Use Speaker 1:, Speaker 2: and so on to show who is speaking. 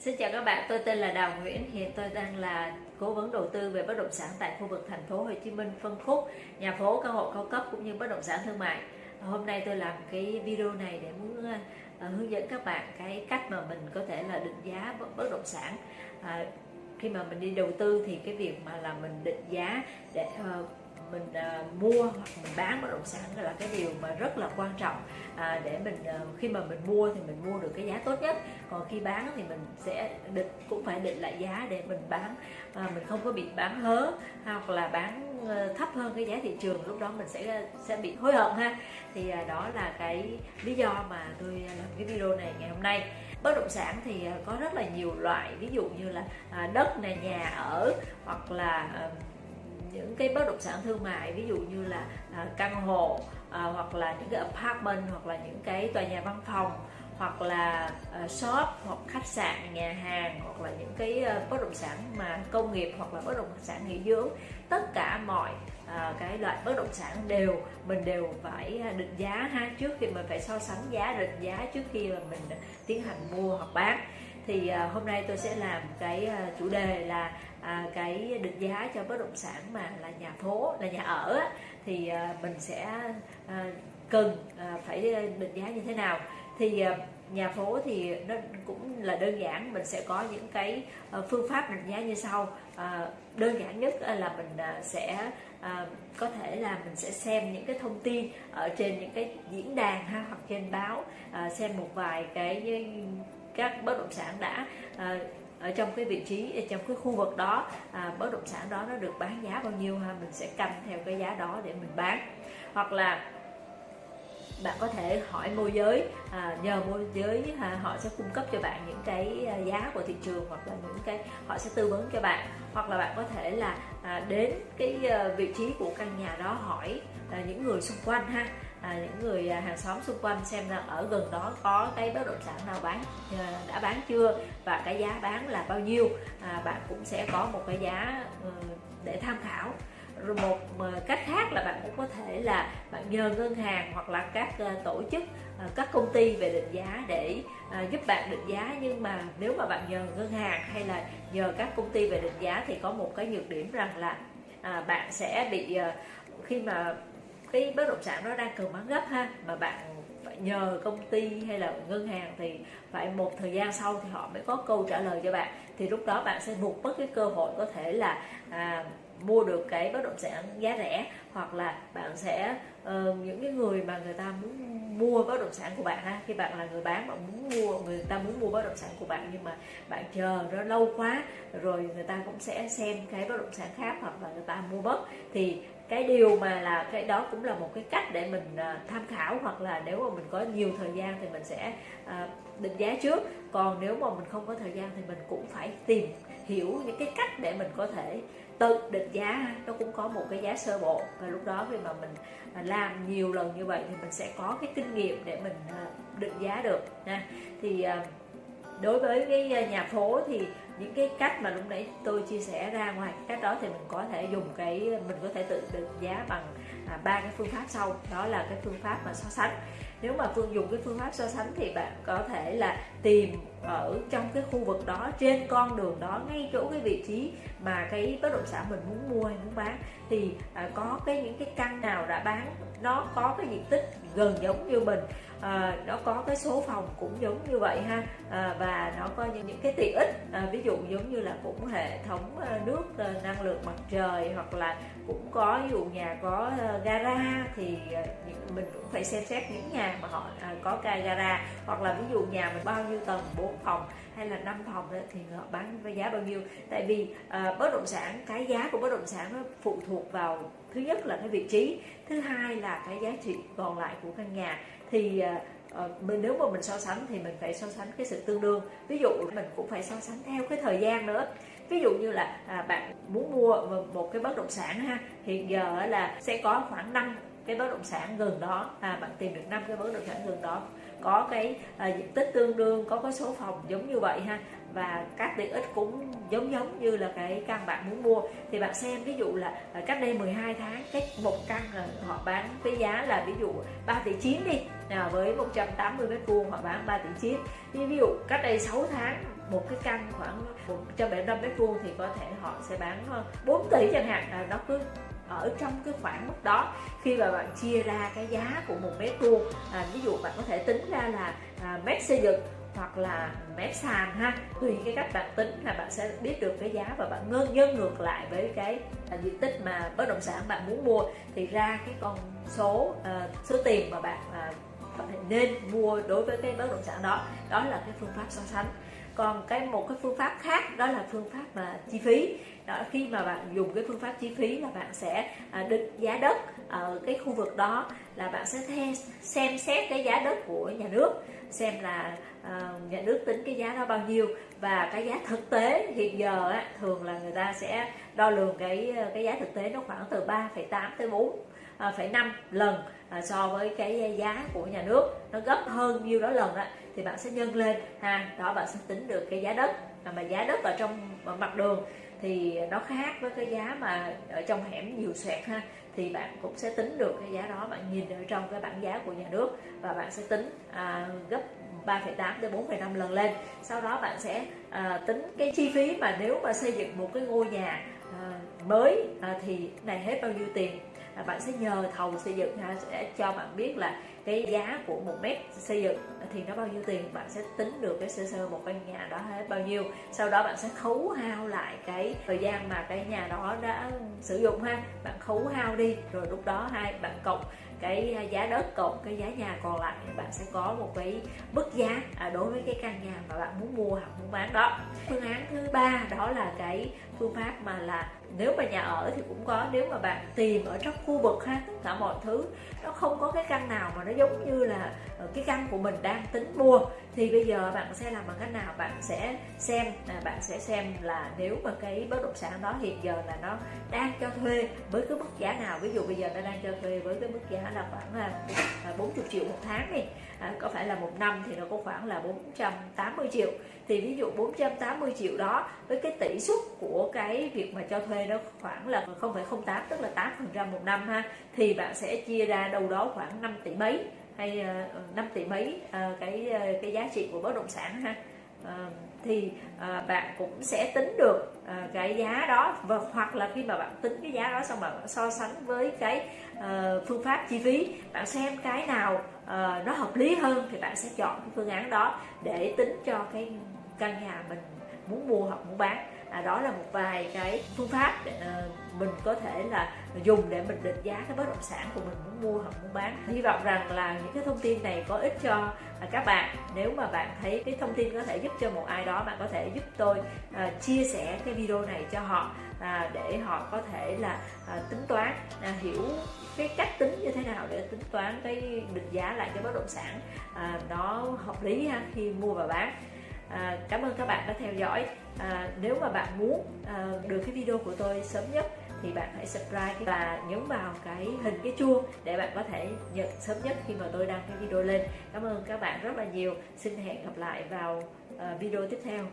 Speaker 1: Xin chào các bạn, tôi tên là Đào Nguyễn, hiện tôi đang là cố vấn đầu tư về bất động sản tại khu vực thành phố Hồ Chí Minh phân khúc nhà phố căn hộ cao cấp cũng như bất động sản thương mại. Hôm nay tôi làm cái video này để muốn ờ, hướng dẫn các bạn cái cách mà mình có thể là định giá bất động sản. À, khi mà mình đi đầu tư thì cái việc mà là mình định giá để uh, mình à, mua hoặc mình bán bất động sản là cái điều mà rất là quan trọng à, để mình à, khi mà mình mua thì mình mua được cái giá tốt nhất. Còn khi bán thì mình sẽ định cũng phải định lại giá để mình bán à, mình không có bị bán hớ hoặc là bán ờ, thấp hơn cái giá thị trường lúc đó mình sẽ ờ, sẽ bị hối hận ha. Thì à, đó là cái lý do mà tôi làm cái video này ngày hôm nay. Bất động sản thì ờ, có rất là nhiều loại ví dụ như là à, đất này nhà ở hoặc là những cái bất động sản thương mại ví dụ như là à, căn hộ à, hoặc là những cái apartment hoặc là những cái tòa nhà văn phòng hoặc là uh, shop hoặc khách sạn nhà hàng hoặc là những cái uh, bất động sản mà công nghiệp hoặc là bất động sản nghỉ dưỡng. Tất cả mọi uh, cái loại bất động sản đều mình đều phải định giá ha trước khi mình phải so sánh giá định giá trước khi mà mình tiến hành mua hoặc bán. Thì hôm nay tôi sẽ làm cái chủ đề là À, cái định giá cho bất động sản mà là nhà phố là nhà ở thì à, mình sẽ à, cần phải định giá như thế nào. Thì nhà phố thì nó cũng là đơn giản mình sẽ có những cái phương pháp định giá như sau. Đơn giản nhất là mình sẽ à, có thể là mình sẽ xem những cái thông tin ở trên những cái diễn đàn ha hoặc trên báo à, xem một vài cái các bất động sản đã à, ở trong cái vị trí trong cái khu vực đó à, bất động sản đó nó được bán giá bao nhiêu ha mình sẽ canh theo cái giá đó để mình bán. Hoặc là bạn có thể hỏi môi giới à, nhờ môi giới à, họ sẽ cung cấp cho bạn những cái à, giá của thị trường hoặc là những cái họ sẽ tư vấn cho bạn. Hoặc là bạn có thể là à, đến cái à, vị trí của căn nhà đó hỏi à, những người xung quanh ha à, những người à, hàng xóm xung quanh xem là ở gần đó có cái bất động sản nào bán à, đã bán chưa và cái giá bán là bao nhiêu. À, bạn cũng sẽ có một cái giá ờ, để tham khảo. Rồi một ờ, cách khác là bạn cũng có thể là bạn nhờ ngân hàng hoặc là các ờ, tổ chức các công ty về định giá để giúp bạn định giá. Nhưng mà nếu mà bạn nhờ ngân hàng hay là nhờ các công ty về định giá thì có một cái nhược điểm rằng là à, bạn sẽ bị khi mà cái bất động sản nó đang cần bán gấp ha. Mà bạn phải nhờ công ty hay là ngân hàng thì phải một thời gian sau thì họ mới có câu trả lời cho bạn. Thì lúc đó bạn sẽ buộc mất cái cơ hội có thể là à, mua được cái bất động sản giá rẻ. Hoặc là bạn sẽ uh, những cái người mà người ta muốn mua bất động sản của bạn ha. Khi bạn là người bán bạn muốn mua người ta muốn mua bất động sản của bạn nhưng mà bạn chờ nó lâu quá rồi người ta cũng sẽ xem cái bất động sản khác hoặc là người ta mua mất thì cái điều mà là, cái đó cũng là một cái cách để mình à, tham khảo hoặc là nếu mà mình có nhiều thời gian thì mình sẽ à, định giá trước. Còn nếu mà mình không có thời gian thì mình cũng phải tìm hiểu những cái cách để mình có thể tự định giá. Nó cũng có một cái giá sơ bộ và lúc đó khi mà mình à, làm nhiều lần như vậy thì mình sẽ có cái kinh nghiệm để mình định giá được nha. Thì đối với cái ờ, nhà phố thì những cái cách mà lúc nãy tôi chia sẻ ra ngoài cách đó thì mình có thể dùng cái ờ, mình có thể tự định giá bằng à, ba à, cái phương pháp sau. Đó là cái phương pháp mà so sánh. Nếu mà phương dùng cái phương pháp so sánh thì bạn có thể là tìm ở trong cái khu vực đó trên con đường đó ngay chỗ cái vị trí mà cái bất động sản mình muốn mua hay muốn bán. Thì à, có cái những cái căn nào đã bán nó có cái diện tích gần giống như mình à, nó có cái số phòng cũng giống như vậy ha à, và nó có những, những cái tiện ích à, ví dụ giống như là cũng hệ thống à, nước à, năng lượng mặt trời hoặc là cũng có ví dụ nhà có à, gara thì à, mình cũng phải xem xét những nhà mà họ à, có cái gara. Hoặc là ví dụ nhà mình bao nhiêu tầng 4 phòng hay là 5 phòng đó, thì họ bán với giá bao nhiêu? Tại vì à, bất động sản cái giá của bất động sản nó phụ thuộc vào thứ nhất là cái vị trí thứ hai là cái giá trị còn lại của căn nhà. Thì uh, mình nếu mà mình so sánh thì mình phải so sánh cái sự tương đương. Ví dụ mình cũng phải so sánh theo cái thời gian nữa. Ví dụ như là à, bạn muốn mua một cái bất động sản ha hiện giờ là sẽ có khoảng năm cái bất động sản gần đó. À, bạn tìm được năm cái bất động sản gần đó có cái à, diện tích tương đương có cái số phòng giống như vậy ha. Và các tiện ích cũng giống giống như là cái căn bạn muốn mua. Thì bạn xem ví dụ là ờ, cách đây 12 tháng cái một căn là họ bán với giá là ví dụ 3 tỷ 9 đi. Nào với 180 mét vuông họ bán 3 tỷ 9 thì ví dụ cách đây 6 tháng một cái căn khoảng 175 mét vuông thì có thể họ sẽ bán ờ, 4 tỷ chẳng hạn. Là nó cứ ở trong cái khoảng mức đó. Khi mà bạn chia ra cái giá của một mét vuông à, ví dụ bạn có thể tính ra là à, mét xây dựng hoặc là mét sàn ha. Tùy cái cách bạn tính là bạn sẽ biết được cái giá và bạn ngân nhân ngược lại với cái à, diện tích mà bất động sản bạn muốn mua. Thì ra cái con số à, số tiền mà bạn à, nên mua đối với cái bất động sản đó đó là cái phương pháp so sánh còn cái một cái phương pháp khác đó là phương pháp mà chi phí. Đó khi mà bạn dùng cái phương pháp chi phí là bạn sẽ à, định giá đất ở cái khu vực đó là bạn sẽ theo, xem xét cái giá đất của nhà nước xem là uh, nhà nước tính cái giá đó bao nhiêu. Và cái giá thực tế hiện giờ á, thường là người ta sẽ đo lường cái à, cái giá thực tế nó khoảng từ 3,8 tới 4 phẩy năm lần à, so với cái giá của nhà nước nó gấp hơn nhiêu đó lần á thì bạn sẽ nhân lên ha đó bạn sẽ tính được cái giá đất. Mà, mà giá đất ở trong mặt đường thì nó khác với cái giá mà ở trong hẻm nhiều xoẹt ha thì bạn cũng sẽ tính được cái giá đó bạn nhìn ở trong cái bảng giá của nhà nước và bạn sẽ tính à, gấp 3,8 đến 4,5 lần lên. Sau đó bạn sẽ à, tính cái chi phí mà nếu mà xây dựng một cái ngôi nhà à, mới à, thì này hết bao nhiêu tiền là bạn sẽ nhờ thầu xây dựng ha, sẽ cho bạn biết là cái giá của một mét xây dựng thì nó bao nhiêu tiền bạn sẽ tính được cái sơ sơ một căn nhà đó hết bao nhiêu. Sau đó bạn sẽ khấu hao lại cái thời gian mà cái nhà đó đã sử dụng ha. Bạn khấu hao đi rồi lúc đó hai bạn cộng cái giá đất cộng cái giá nhà còn lại bạn sẽ có một cái mức giá à, đối với cái căn nhà mà bạn muốn mua hoặc muốn bán đó. Phương án thứ ba đó là cái phương pháp mà là nếu mà nhà ở thì cũng có nếu mà bạn tìm ở trong khu vực ha tất cả mọi thứ nó không có cái căn nào mà nó giống như là ờ, cái căn của mình đang tính mua thì bây giờ bạn sẽ làm bằng cách nào? Bạn sẽ xem là bạn sẽ xem là nếu mà cái bất động sản đó hiện giờ là nó đang cho thuê với cái mức giá nào? Ví dụ bây giờ nó đang cho thuê với cái mức giá là khoảng là 40 à, triệu một tháng đi à, có phải là một năm thì nó có khoảng là 480 triệu thì ví dụ 480 triệu đó với cái tỷ suất của cái việc mà cho thuê đó khoảng là 0,08 tức là 8 phần trăm một năm ha thì bạn sẽ chia ra đâu đó khoảng 5 tỷ mấy hay ờ, 5 tỷ mấy ờ, cái ờ, cái giá trị của bất động sản ha. Thì bạn cũng sẽ tính được cái giá đó và hoặc là khi mà bạn tính cái giá đó xong bạn so sánh với cái phương pháp chi phí bạn xem cái nào nó hợp lý hơn thì bạn sẽ chọn cái phương án đó để tính cho cái căn nhà mình muốn mua hoặc muốn bán. À, đó là một vài cái phương pháp để uh, mình có thể là dùng để mình định giá cái bất động sản của mình muốn mua hoặc muốn bán. Hy vọng rằng là những cái thông tin này có ích cho uh, các bạn. Nếu mà bạn thấy cái thông tin có thể giúp cho một ai đó bạn có thể giúp tôi uh, chia sẻ cái video này cho họ uh, để họ có thể là uh, tính toán uh, hiểu cái cách tính như thế nào để tính toán cái định giá lại cái bất động sản. Uh, nó hợp lý ha, khi mua và bán à, cảm ơn các bạn đã theo dõi. À, nếu mà bạn muốn à, được cái video của tôi sớm nhất thì bạn hãy subscribe và nhấn vào cái hình cái chuông để bạn có thể nhận sớm nhất khi mà tôi đăng cái video lên. Cảm ơn các bạn rất là nhiều. Xin hẹn gặp lại vào uh, video tiếp theo.